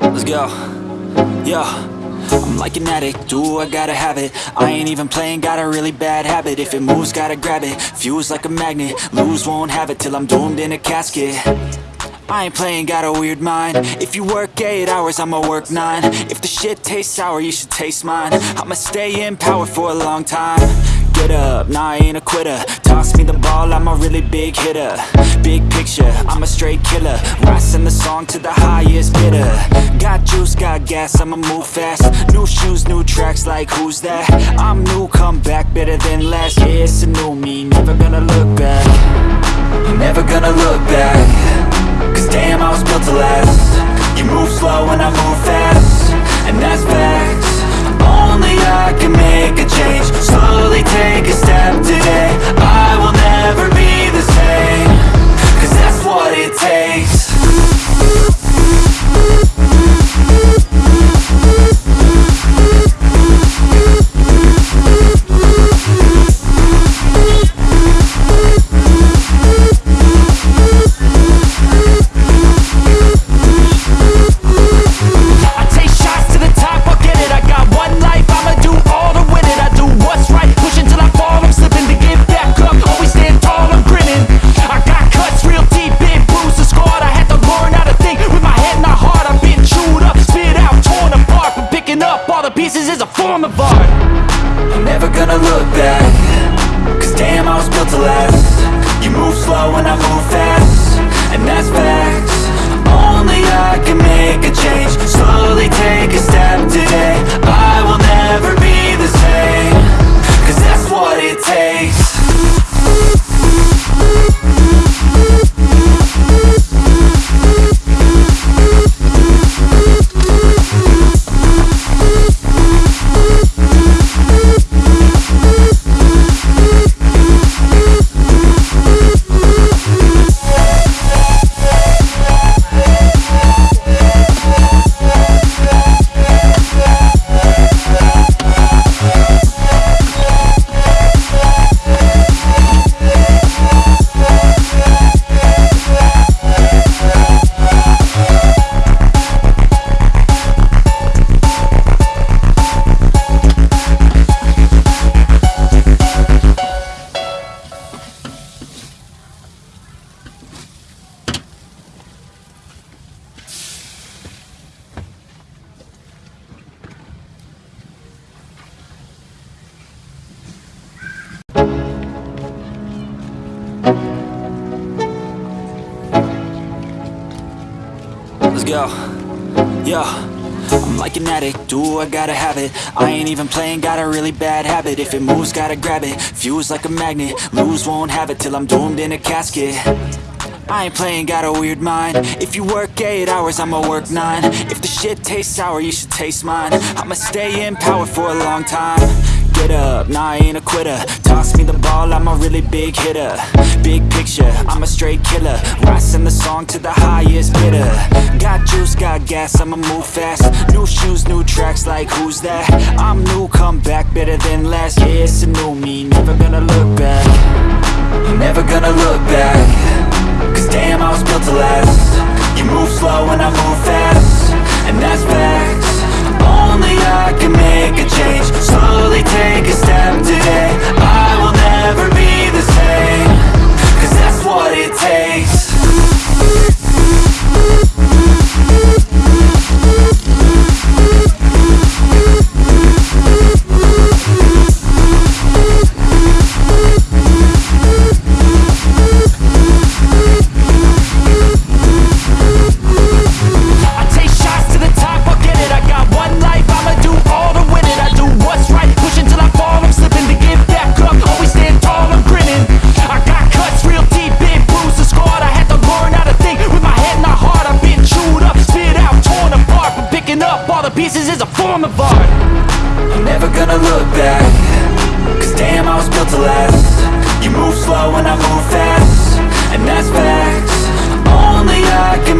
Let's go. Yo. I'm like an addict, do I gotta have it? I ain't even playing, got a really bad habit. If it moves, gotta grab it, fuse like a magnet. Lose, won't have it till I'm doomed in a casket I ain't playing, got a weird mind. If you work 8 hours, I'ma work 9 If the shit tastes sour, you should taste mine. I'ma stay in power for a long time. Get up, nah I ain't a quitter. Toss me the ball, I'm a really big hitter. Big picture, I'm a straight killer. Rising the song to the highest bidder. Got juice, got gas, I'ma move fast. New shoes, new tracks, like who's that? I'm new, come back, better than last. Yeah, it's a new me, never gonna look back. Never gonna look back damn, I was built to last. You move slow and I move fast. And that's facts. Only I can make a change pieces is a form of art. I'm never gonna look back. Cause damn, I was built to last. You move slow and I move fast. And that's facts. Only I can make a change Let's. Yo. I'm like an addict, do I gotta have it? I ain't even playing, got a really bad habit. If it moves, gotta grab it, fuse like a magnet. Lose, won't have it till I'm doomed in a casket. I ain't playing, got a weird mind. If you work 8 hours, I'ma work 9 If the shit tastes sour, you should taste mine. I'ma stay in power for a long time Get up, nah I ain't a quitter. Toss me the ball, I'm a really big hitter. Big picture, I'm a straight killer. Rising the song to the highest bidder. Got juice, got gas, I'ma move fast. New shoes, new tracks, like who's that? I'm new, come back, better than last Yeah, it's a new me, never gonna look back. Never gonna look back. Cause damn, I was built to last. You move slow and I move fast. And that's pieces is a form of art. I'm never gonna look back Cause damn, I was built to last. You move slow and I move fast And that's facts. Only I can